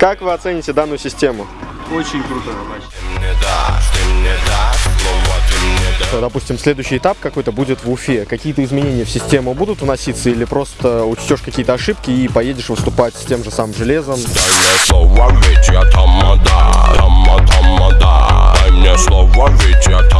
Как вы оцените данную систему? Очень круто. Допустим, следующий этап какой-то будет в Уфе. Какие-то изменения в систему будут вноситься или просто учтешь какие-то ошибки и поедешь выступать с тем же самым железом? Дай мне слово, ведь я тамада, тамада, тамада. Дай мне слово, ведь я тамада.